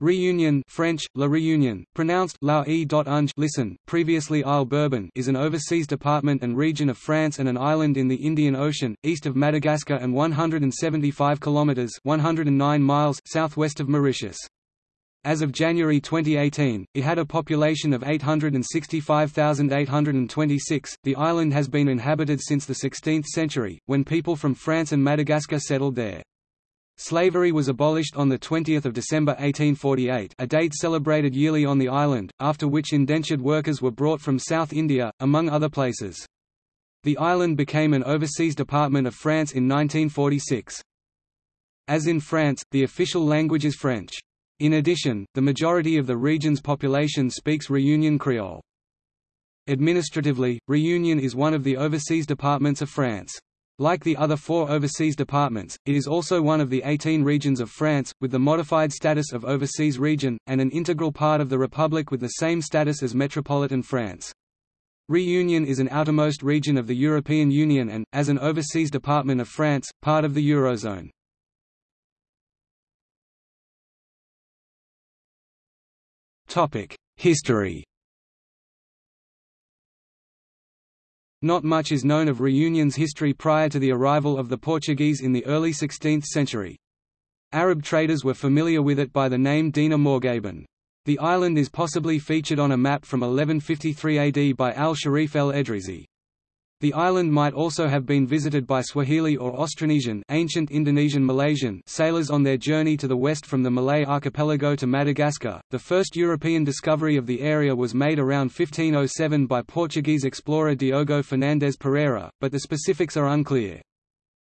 Reunion French, La Réunion, pronounced La e listen, previously Isle Bourbon is an overseas department and region of France and an island in the Indian Ocean, east of Madagascar and 175 kilometres 109 miles southwest of Mauritius. As of January 2018, it had a population of 865,826. The island has been inhabited since the 16th century, when people from France and Madagascar settled there. Slavery was abolished on 20 December 1848 a date celebrated yearly on the island, after which indentured workers were brought from South India, among other places. The island became an overseas department of France in 1946. As in France, the official language is French. In addition, the majority of the region's population speaks Reunion Creole. Administratively, Reunion is one of the overseas departments of France. Like the other four overseas departments, it is also one of the 18 regions of France, with the modified status of overseas region, and an integral part of the Republic with the same status as metropolitan France. Reunion is an outermost region of the European Union and, as an overseas department of France, part of the Eurozone. History Not much is known of Reunion's history prior to the arrival of the Portuguese in the early 16th century. Arab traders were familiar with it by the name Dina Morgabin. The island is possibly featured on a map from 1153 AD by al-Sharif el-Edrisi. The island might also have been visited by Swahili or Austronesian ancient Indonesian Malaysian sailors on their journey to the west from the Malay archipelago to Madagascar. The first European discovery of the area was made around 1507 by Portuguese explorer Diogo Fernandes Pereira, but the specifics are unclear.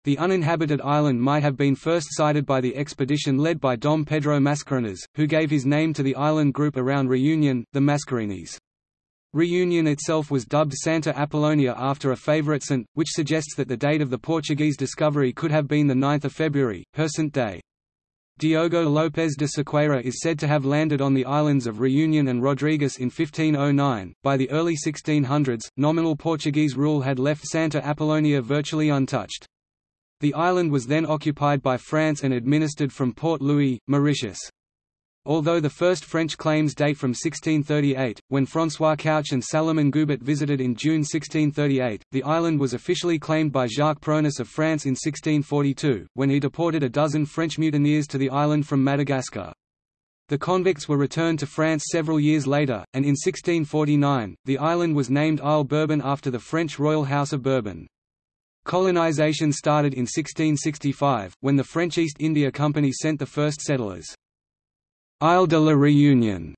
The uninhabited island might have been first sighted by the expedition led by Dom Pedro Mascarenhas, who gave his name to the island group around Reunion, the Mascarenes. Reunion itself was dubbed Santa Apollonia after a favourite saint, which suggests that the date of the Portuguese discovery could have been 9 February, her saint day. Diogo López de Sequeira is said to have landed on the islands of Reunion and Rodrigues in 1509. By the early 1600s, nominal Portuguese rule had left Santa Apollonia virtually untouched. The island was then occupied by France and administered from Port Louis, Mauritius. Although the first French claims date from 1638, when François Couch and Salomon Goubert visited in June 1638, the island was officially claimed by Jacques Pronis of France in 1642, when he deported a dozen French mutineers to the island from Madagascar. The convicts were returned to France several years later, and in 1649, the island was named Isle Bourbon after the French royal house of Bourbon. Colonization started in 1665, when the French East India Company sent the first settlers. Isle de la Réunion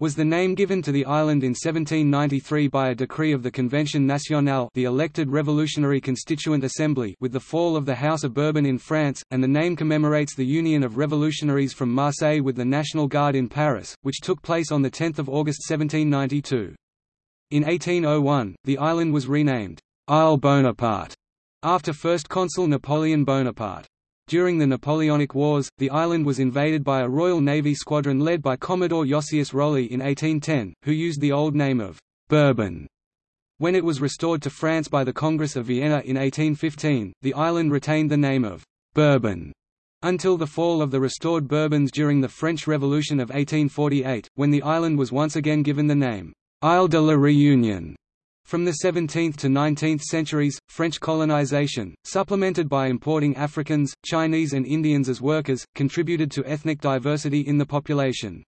was the name given to the island in 1793 by a decree of the Convention Nationale the elected revolutionary constituent assembly with the fall of the House of Bourbon in France, and the name commemorates the union of revolutionaries from Marseille with the National Guard in Paris, which took place on 10 August 1792. In 1801, the island was renamed, Isle Bonaparte, after First Consul Napoleon Bonaparte. During the Napoleonic Wars, the island was invaded by a Royal Navy squadron led by Commodore Josias Rowley in 1810, who used the old name of Bourbon. When it was restored to France by the Congress of Vienna in 1815, the island retained the name of Bourbon until the fall of the restored Bourbons during the French Revolution of 1848, when the island was once again given the name Isle de la Réunion. From the 17th to 19th centuries, French colonization, supplemented by importing Africans, Chinese and Indians as workers, contributed to ethnic diversity in the population.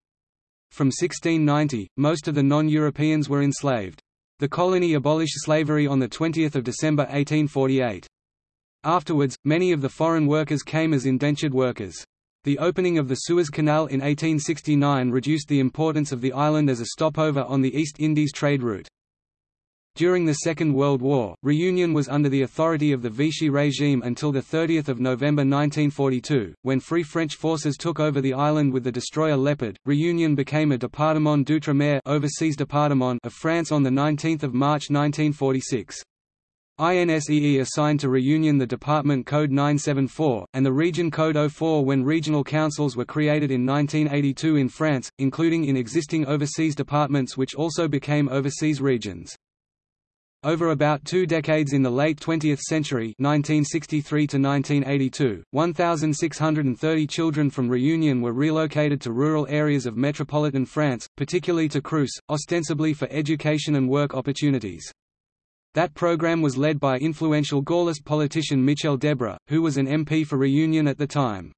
From 1690, most of the non-Europeans were enslaved. The colony abolished slavery on 20 December 1848. Afterwards, many of the foreign workers came as indentured workers. The opening of the Suez Canal in 1869 reduced the importance of the island as a stopover on the East Indies trade route. During the Second World War, Reunion was under the authority of the Vichy regime until 30 November 1942, when Free French forces took over the island with the destroyer Leopard. Reunion became a département d'outre-mer overseas département of France on 19 March 1946. INSEE assigned to Reunion the Department Code 974, and the Region Code 04 when regional councils were created in 1982 in France, including in existing overseas departments which also became overseas regions. Over about two decades in the late 20th century 1963 to 1982, 1,630 children from Réunion were relocated to rural areas of metropolitan France, particularly to Creuse, ostensibly for education and work opportunities. That program was led by influential Gaullist politician Michel Debré, who was an MP for Réunion at the time.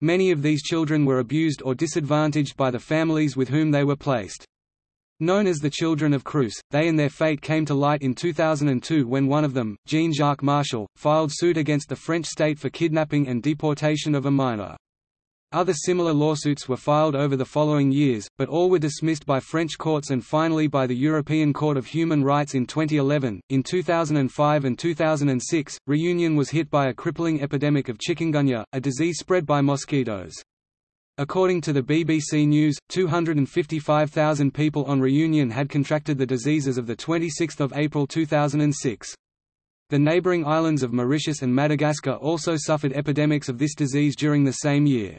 Many of these children were abused or disadvantaged by the families with whom they were placed. Known as the Children of Creuse, they and their fate came to light in 2002 when one of them, Jean-Jacques Martial, filed suit against the French state for kidnapping and deportation of a minor. Other similar lawsuits were filed over the following years, but all were dismissed by French courts and finally by the European Court of Human Rights in 2011. In 2005 and 2006, Reunion was hit by a crippling epidemic of chikungunya, a disease spread by mosquitoes. According to the BBC News, 255,000 people on Reunion had contracted the disease as of 26 April 2006. The neighbouring islands of Mauritius and Madagascar also suffered epidemics of this disease during the same year.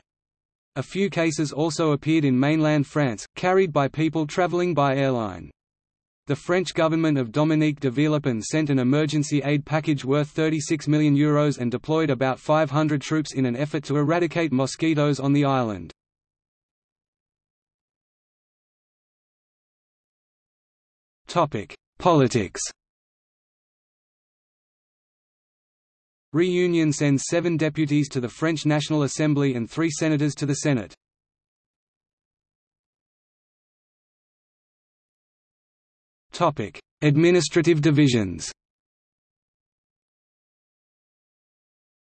A few cases also appeared in mainland France, carried by people travelling by airline. The French government of Dominique de Villepin sent an emergency aid package worth €36 million Euros and deployed about 500 troops in an effort to eradicate mosquitoes on the island. Politics Reunion sends seven deputies to the French National Assembly and three senators to the Senate. Administrative divisions.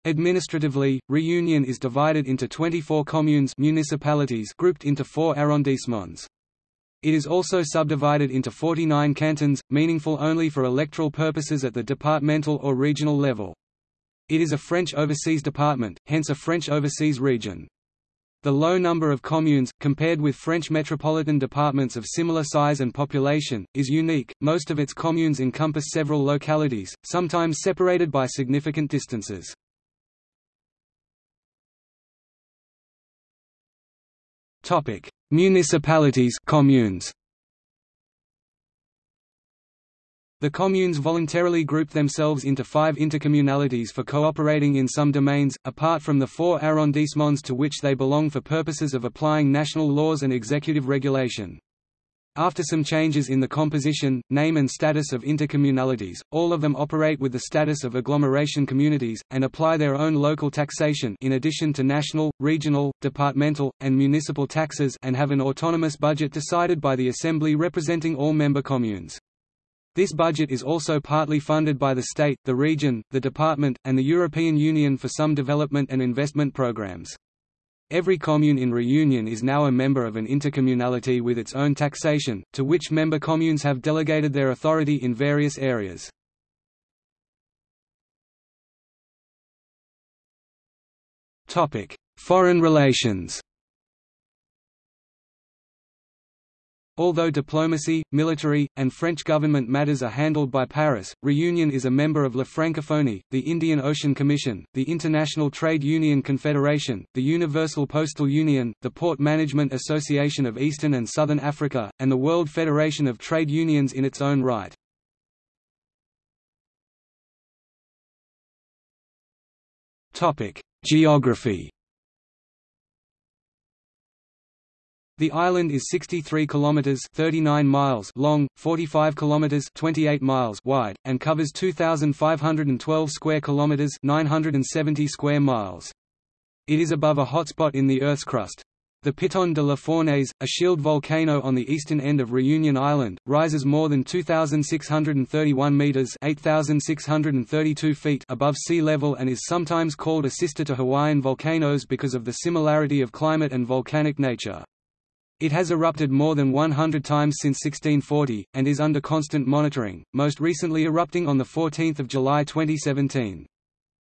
Administratively, Reunion is divided into 24 communes municipalities grouped into four arrondissements. It is also subdivided into 49 cantons, meaningful only for electoral purposes at the departmental or regional level. It is a French overseas department, hence a French overseas region. The low number of communes, compared with French metropolitan departments of similar size and population, is unique. Most of its communes encompass several localities, sometimes separated by significant distances. Topic: Municipalities, communes. The communes voluntarily group themselves into five intercommunalities for cooperating in some domains, apart from the four arrondissements to which they belong for purposes of applying national laws and executive regulation. After some changes in the composition, name and status of intercommunalities, all of them operate with the status of agglomeration communities, and apply their own local taxation in addition to national, regional, departmental, and municipal taxes and have an autonomous budget decided by the Assembly representing all member communes. This budget is also partly funded by the state, the region, the department, and the European Union for some development and investment programs. Every commune in Reunion is now a member of an intercommunality with its own taxation, to which member communes have delegated their authority in various areas. Foreign relations Although diplomacy, military, and French government matters are handled by Paris, Reunion is a member of La Francophonie, the Indian Ocean Commission, the International Trade Union Confederation, the Universal Postal Union, the Port Management Association of Eastern and Southern Africa, and the World Federation of Trade Unions in its own right. Geography The island is 63 kilometers 39 miles long, 45 kilometers 28 miles wide, and covers 2512 square kilometers 970 square miles. It is above a hotspot in the Earth's crust. The Piton de la Fournaise, a shield volcano on the eastern end of Reunion Island, rises more than 2,631 meters (8,632 feet) above sea level and is sometimes called a sister to Hawaiian volcanoes because of the similarity of climate and volcanic nature. It has erupted more than 100 times since 1640, and is under constant monitoring, most recently erupting on 14 July 2017.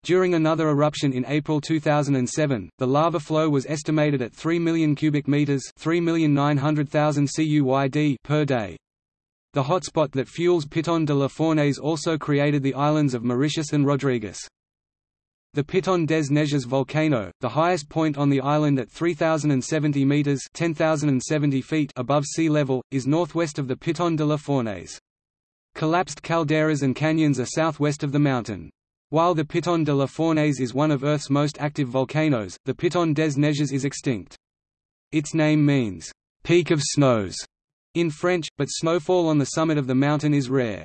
During another eruption in April 2007, the lava flow was estimated at 3 million cubic meters (3,900,000 cuyd) per day. The hotspot that fuels Piton de la Fournaise also created the islands of Mauritius and Rodrigues. The Piton des Neiges volcano, the highest point on the island at 3,070 metres 10,070 feet above sea level, is northwest of the Piton de la Fournaise. Collapsed calderas and canyons are southwest of the mountain. While the Piton de la Fournaise is one of Earth's most active volcanoes, the Piton des Neiges is extinct. Its name means, "...peak of snows", in French, but snowfall on the summit of the mountain is rare.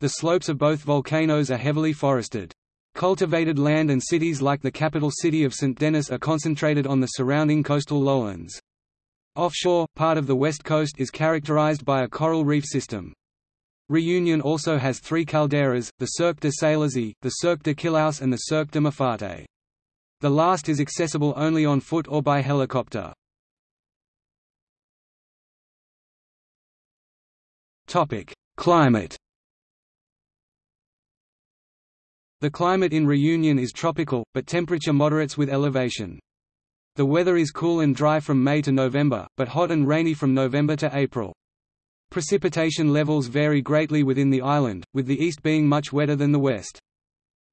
The slopes of both volcanoes are heavily forested. Cultivated land and cities like the capital city of St. Denis are concentrated on the surrounding coastal lowlands. Offshore, part of the west coast is characterized by a coral reef system. Reunion also has three calderas, the Cirque de Salazie, the Cirque de Cilaos and the Cirque de Mafate. The last is accessible only on foot or by helicopter. Climate The climate in Reunion is tropical, but temperature moderates with elevation. The weather is cool and dry from May to November, but hot and rainy from November to April. Precipitation levels vary greatly within the island, with the east being much wetter than the west.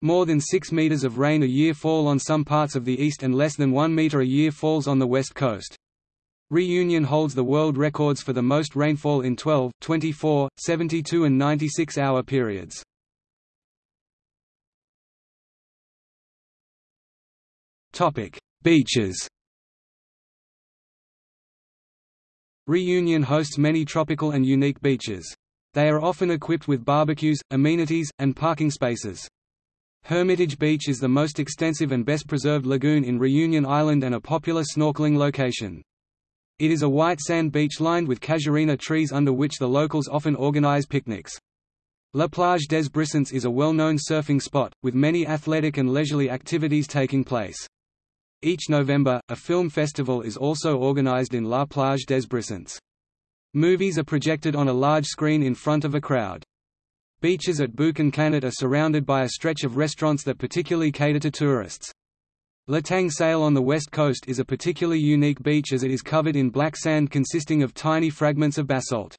More than 6 meters of rain a year fall on some parts of the east and less than 1 meter a year falls on the west coast. Reunion holds the world records for the most rainfall in 12, 24, 72 and 96 hour periods. Beaches Reunion hosts many tropical and unique beaches. They are often equipped with barbecues, amenities, and parking spaces. Hermitage Beach is the most extensive and best preserved lagoon in Reunion Island and a popular snorkeling location. It is a white sand beach lined with casuarina trees under which the locals often organize picnics. La Plage des Brisants is a well-known surfing spot, with many athletic and leisurely activities taking place. Each November, a film festival is also organized in La Plage des Brisants. Movies are projected on a large screen in front of a crowd. Beaches at Boucan Canet are surrounded by a stretch of restaurants that particularly cater to tourists. L'Étang-Salé on the west coast is a particularly unique beach as it is covered in black sand consisting of tiny fragments of basalt.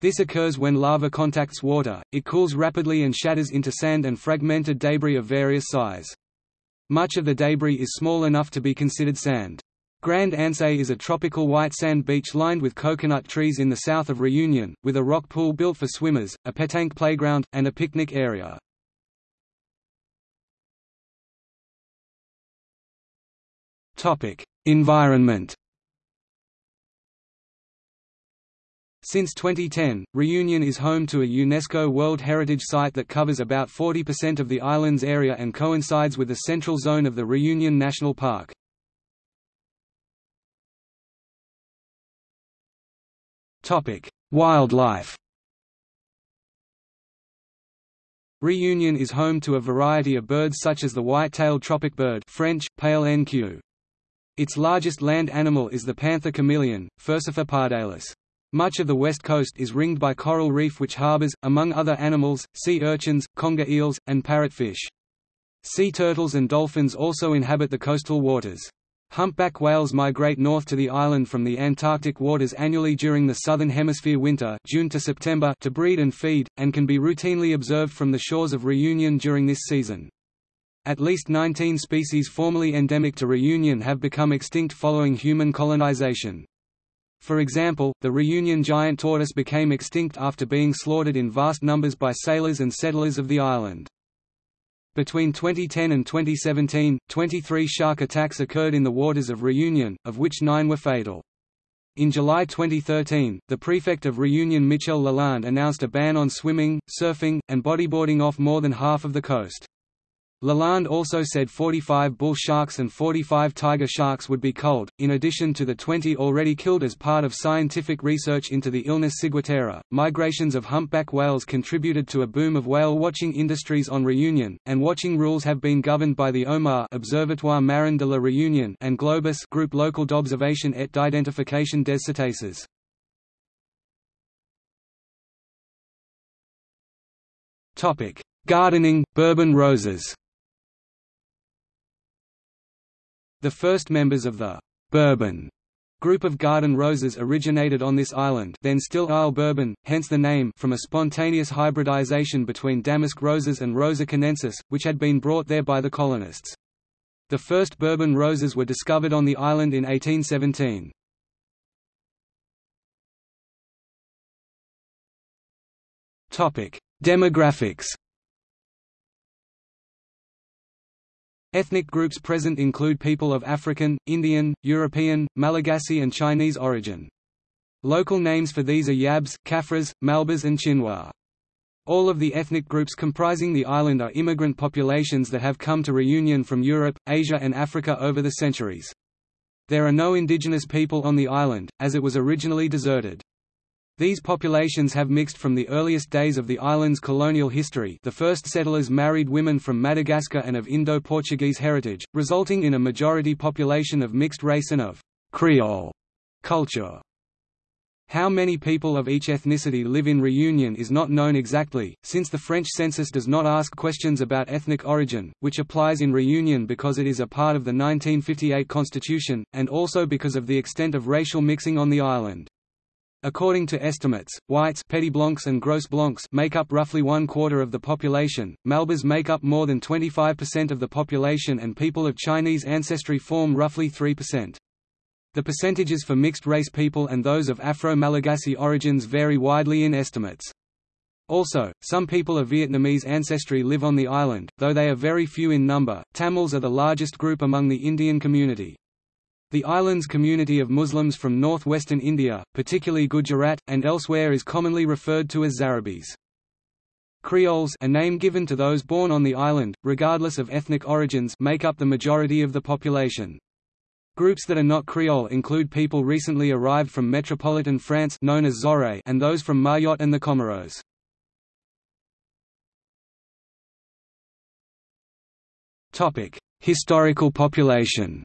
This occurs when lava contacts water, it cools rapidly and shatters into sand and fragmented debris of various size. Much of the debris is small enough to be considered sand. Grand Anse is a tropical white sand beach lined with coconut trees in the south of Reunion, with a rock pool built for swimmers, a petanque playground, and a picnic area. Environment. Since 2010, Reunion is home to a UNESCO World Heritage Site that covers about 40% of the island's area and coincides with the central zone of the Reunion National Park. Wildlife Reunion is home to a variety of birds such as the white-tailed tropic bird French, paille-en-queue. Its largest land animal is the panther chameleon, Furcifer pardalis. Much of the west coast is ringed by coral reef which harbors, among other animals, sea urchins, conger eels, and parrotfish. Sea turtles and dolphins also inhabit the coastal waters. Humpback whales migrate north to the island from the Antarctic waters annually during the southern hemisphere winter June to, September to breed and feed, and can be routinely observed from the shores of Reunion during this season. At least 19 species formerly endemic to Reunion have become extinct following human colonization. For example, the Reunion giant tortoise became extinct after being slaughtered in vast numbers by sailors and settlers of the island. Between 2010 and 2017, 23 shark attacks occurred in the waters of Reunion, of which nine were fatal. In July 2013, the prefect of Reunion Michel Lalande announced a ban on swimming, surfing, and bodyboarding off more than half of the coast. Lalande also said 45 bull sharks and 45 tiger sharks would be culled, in addition to the 20 already killed as part of scientific research into the illness ciguatera. Migrations of humpback whales contributed to a boom of whale watching industries on Reunion, and watching rules have been governed by the OMAR Observatoire Marin de la Réunion and Globus Group Local d'Observation et d'Identification des Cétacés. Topic: Gardening, Bourbon roses. The first members of the Bourbon group of garden roses originated on this island then still Isle Bourbon, hence the name from a spontaneous hybridization between damask roses and Rosa chinensis, which had been brought there by the colonists. The first Bourbon roses were discovered on the island in 1817. Demographics Ethnic groups present include people of African, Indian, European, Malagasy and Chinese origin. Local names for these are Yabs, Kafras, Malbas and Chinwa. All of the ethnic groups comprising the island are immigrant populations that have come to Reunion from Europe, Asia and Africa over the centuries. There are no indigenous people on the island, as it was originally deserted. These populations have mixed from the earliest days of the island's colonial history the first settlers married women from Madagascar and of Indo-Portuguese heritage, resulting in a majority population of mixed race and of «Creole» culture. How many people of each ethnicity live in Reunion is not known exactly, since the French census does not ask questions about ethnic origin, which applies in Reunion because it is a part of the 1958 constitution, and also because of the extent of racial mixing on the island. According to estimates, whites Petit Blancs and Gros Blancs make up roughly one quarter of the population, Malbas make up more than 25% of the population and people of Chinese ancestry form roughly 3%. The percentages for mixed-race people and those of Afro-Malagasy origins vary widely in estimates. Also, some people of Vietnamese ancestry live on the island, though they are very few in number. Tamils are the largest group among the Indian community. The island's community of Muslims from northwestern India, particularly Gujarat, and elsewhere is commonly referred to as Zarabis. Creoles a name given to those born on the island, regardless of ethnic origins make up the majority of the population. Groups that are not Creole include people recently arrived from metropolitan France known as Zoré and those from Mayotte and the Comoros. Historical population.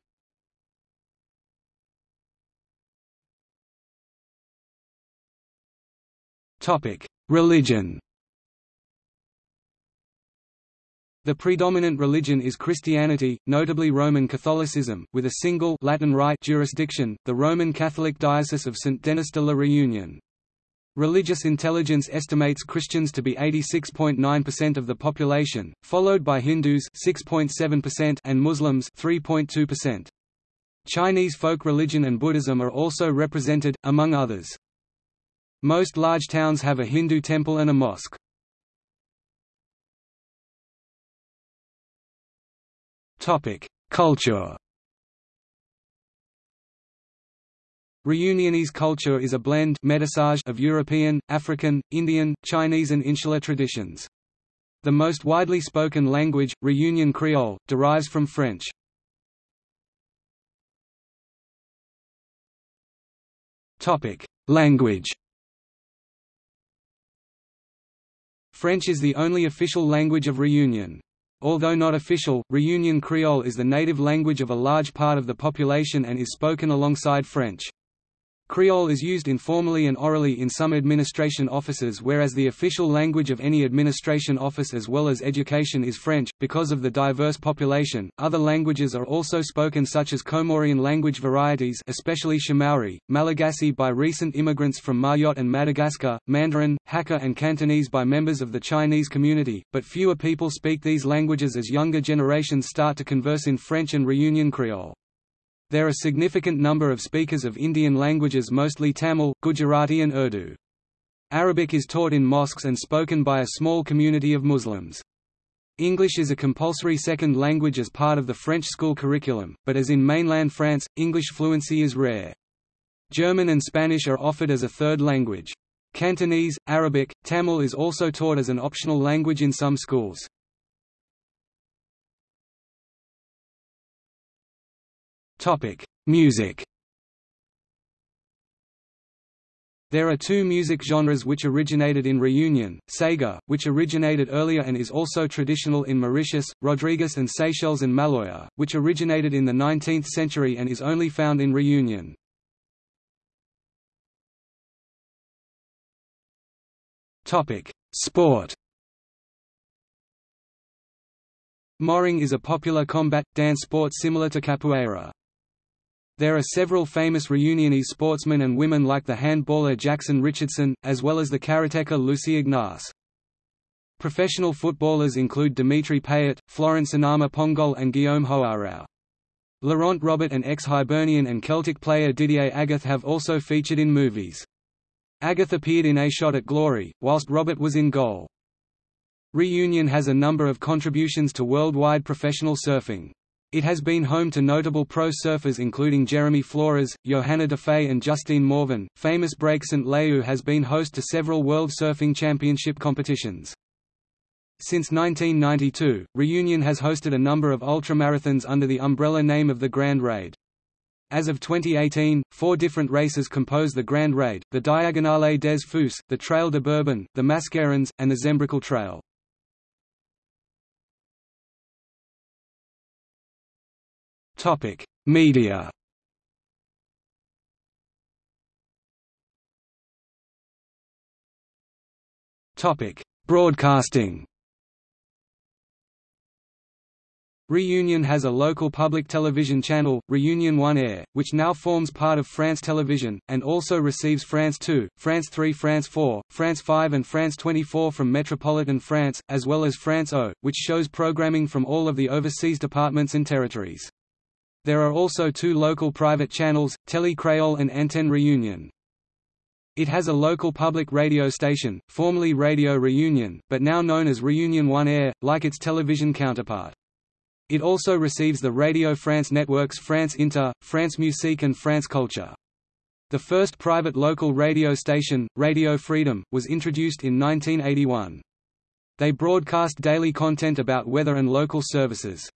Topic: Religion. The predominant religion is Christianity, notably Roman Catholicism, with a single Latin Rite jurisdiction, the Roman Catholic Diocese of St. Denis de la Réunion. Religious intelligence estimates Christians to be 86.9% of the population, followed by Hindus 6.7% and Muslims 3.2%. Chinese folk religion and Buddhism are also represented, among others. Most large towns have a Hindu temple and a mosque. Culture. Reunionese culture is a blend of European, African, Indian, Chinese and Insular traditions. The most widely spoken language, Reunion Creole, derives from French. Language French is the only official language of Reunion. Although not official, Reunion Creole is the native language of a large part of the population and is spoken alongside French. Creole is used informally and orally in some administration offices whereas the official language of any administration office as well as education is French. Because of the diverse population, other languages are also spoken such as Comorian language varieties especially Shimaore, Malagasy by recent immigrants from Mayotte and Madagascar, Mandarin, Hakka and Cantonese by members of the Chinese community, but fewer people speak these languages as younger generations start to converse in French and Reunion Creole. There are a significant number of speakers of Indian languages mostly Tamil, Gujarati and Urdu. Arabic is taught in mosques and spoken by a small community of Muslims. English is a compulsory second language as part of the French school curriculum, but as in mainland France, English fluency is rare. German and Spanish are offered as a third language. Cantonese, Arabic, Tamil is also taught as an optional language in some schools. Topic: Music. There are two music genres which originated in Reunion, Sega, which originated earlier and is also traditional in Mauritius, Rodrigues and Seychelles and Maloya, which originated in the 19th century and is only found in Reunion. Sport Moring is a popular combat, dance sport similar to capoeira. There are several famous Reunionese sportsmen and women like the handballer Jackson Richardson, as well as the karateka Lucy Ignace. Professional footballers include Dimitri Payet, Florent Sinama Pongolle and Guillaume Hoarau. Laurent Robert and ex-Hibernian and Celtic player Didier Agathe have also featured in movies. Agathe appeared in A Shot at Glory, whilst Robert was in goal. Reunion has a number of contributions to worldwide professional surfing. It has been home to notable pro surfers including Jeremy Flores, Johanna Defay and Justine Morvan. Famous break St. Leu has been host to several World Surfing Championship competitions. Since 1992, Reunion has hosted a number of ultramarathons under the umbrella name of the Grand Raid. As of 2018, four different races compose the Grand Raid, the Diagonale des Fous, the Trail de Bourbon, the Mascarons, and the Zembrocal Trail. Media. Topic: Broadcasting. Reunion has a local public television channel, Reunion One Air, which now forms part of France Television, and also receives France 2, France 3 France 4, France 5 and France 24 from Metropolitan France, as well as France O, which shows programming from all of the overseas departments and territories. There are also two local private channels, Télé Créole and Antenne Reunion. It has a local public radio station, formerly Radio Reunion, but now known as Reunion One Air, like its television counterpart. It also receives the Radio France networks France Inter, France Musique and France Culture. The first private local radio station, Radio Freedom, was introduced in 1981. They broadcast daily content about weather and local services.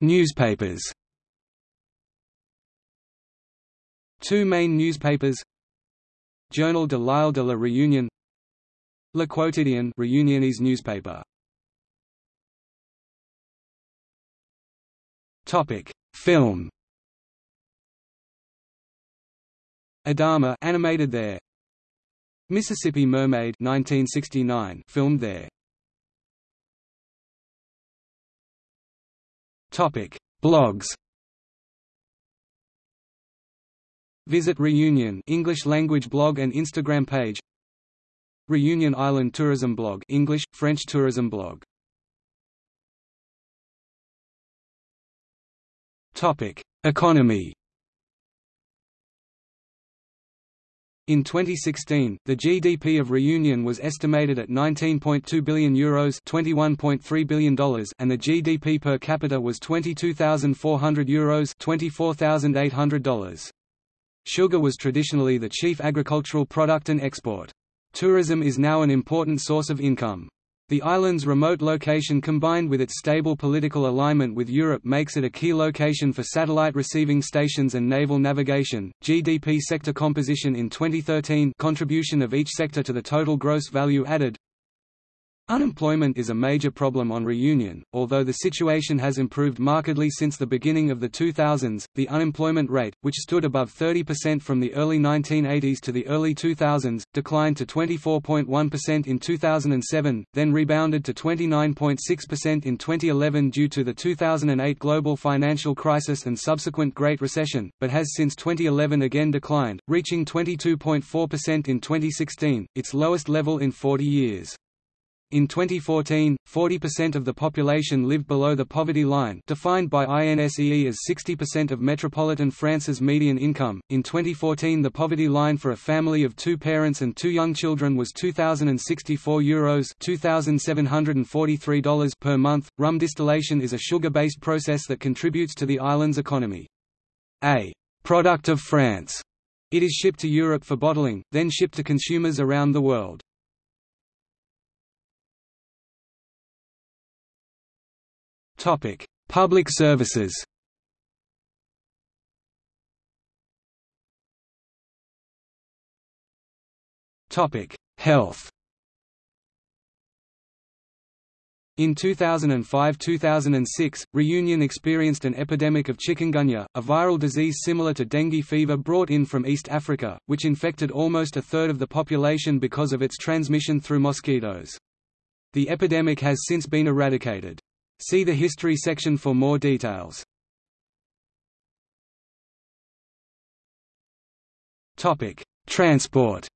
Newspapers Two main newspapers Journal de l'Île de la Réunion Le Quotidien Reunionese newspaper. Topic: Film. Adama animated there. Mississippi Mermaid 1969 filmed there. Topic: Blogs. Visit Reunion English language blog and Instagram page. Reunion Island Tourism Blog English, French tourism blog. Topic: Economy In 2016, the GDP of Reunion was estimated at €19.2 billion Euros $21.3 billion and the GDP per capita was €22,400 Euros $24,800. Sugar was traditionally the chief agricultural product and export. Tourism is now an important source of income. The island's remote location combined with its stable political alignment with Europe makes it a key location for satellite receiving stations and naval navigation. GDP sector composition in 2013 contribution of each sector to the total gross value added Unemployment is a major problem on Reunion, although the situation has improved markedly since the beginning of the 2000s. The unemployment rate, which stood above 30% from the early 1980s to the early 2000s, declined to 24.1% in 2007, then rebounded to 29.6% in 2011 due to the 2008 global financial crisis and subsequent Great Recession, but has since 2011 again declined, reaching 22.4% in 2016, its lowest level in 40 years. In 2014, 40% of the population lived below the poverty line, defined by INSEE as 60% of metropolitan France's median income. In 2014, the poverty line for a family of two parents and two young children was 2064 euros, $2743 per month. Rum distillation is a sugar-based process that contributes to the island's economy. A product of France. It is shipped to Europe for bottling, then shipped to consumers around the world. Topic: Public services. Topic: Health. In 2005–2006, Reunion experienced an epidemic of chikungunya, a viral disease similar to dengue fever brought in from East Africa, which infected almost a third of the population because of its transmission through mosquitoes. The epidemic has since been eradicated. See the History section for more details. Transport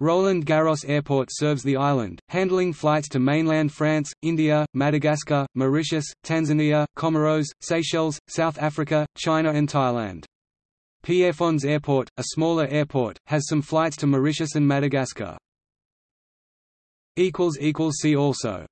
Roland Garros Airport serves the island, handling flights to mainland France, India, Madagascar, Mauritius, Tanzania, Comoros, Seychelles, South Africa, China and Thailand. Pierrefonds Airport, a smaller airport, has some flights to Mauritius and Madagascar. See also